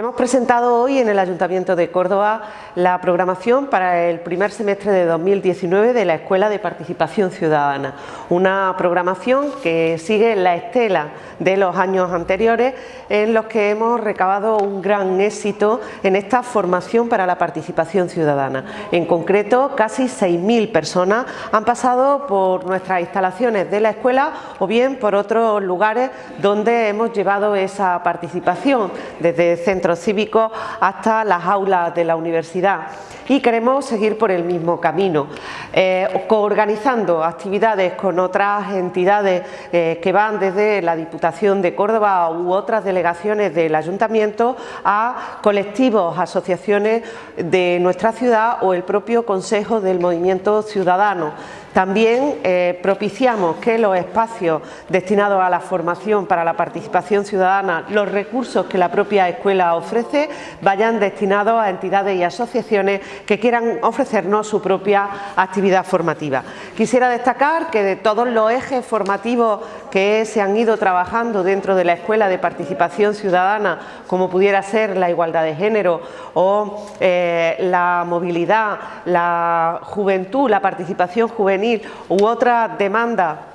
Hemos presentado hoy en el Ayuntamiento de Córdoba la programación para el primer semestre de 2019 de la Escuela de Participación Ciudadana, una programación que sigue la estela de los años anteriores en los que hemos recabado un gran éxito en esta formación para la participación ciudadana. En concreto, casi 6.000 personas han pasado por nuestras instalaciones de la escuela o bien por otros lugares donde hemos llevado esa participación, desde centros cívicos hasta las aulas de la universidad y queremos seguir por el mismo camino, eh, coorganizando actividades con otras entidades eh, que van desde la Diputación de Córdoba u otras delegaciones del Ayuntamiento a colectivos, asociaciones de nuestra ciudad o el propio Consejo del Movimiento Ciudadano. También eh, propiciamos que los espacios destinados a la formación para la participación ciudadana, los recursos que la propia escuela ofrece, vayan destinados a entidades y asociaciones que quieran ofrecernos su propia actividad formativa. Quisiera destacar que de todos los ejes formativos que se han ido trabajando dentro de la Escuela de Participación Ciudadana, como pudiera ser la igualdad de género o eh, la movilidad, la juventud, la participación juvenil, u otra demanda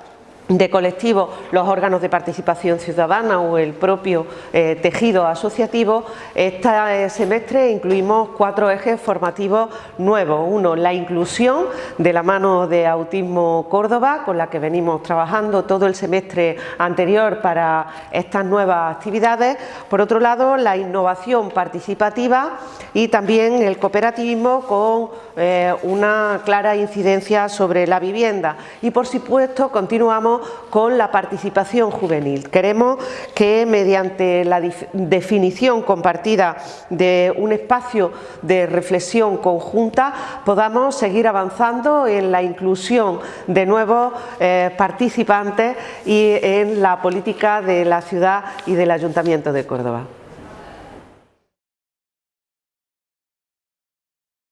de colectivos, los órganos de participación ciudadana o el propio eh, tejido asociativo, este semestre incluimos cuatro ejes formativos nuevos. Uno, la inclusión de la mano de Autismo Córdoba, con la que venimos trabajando todo el semestre anterior para estas nuevas actividades. Por otro lado, la innovación participativa y también el cooperativismo con eh, una clara incidencia sobre la vivienda. Y por supuesto, continuamos con la participación juvenil. Queremos que mediante la definición compartida de un espacio de reflexión conjunta podamos seguir avanzando en la inclusión de nuevos eh, participantes y en la política de la ciudad y del Ayuntamiento de Córdoba.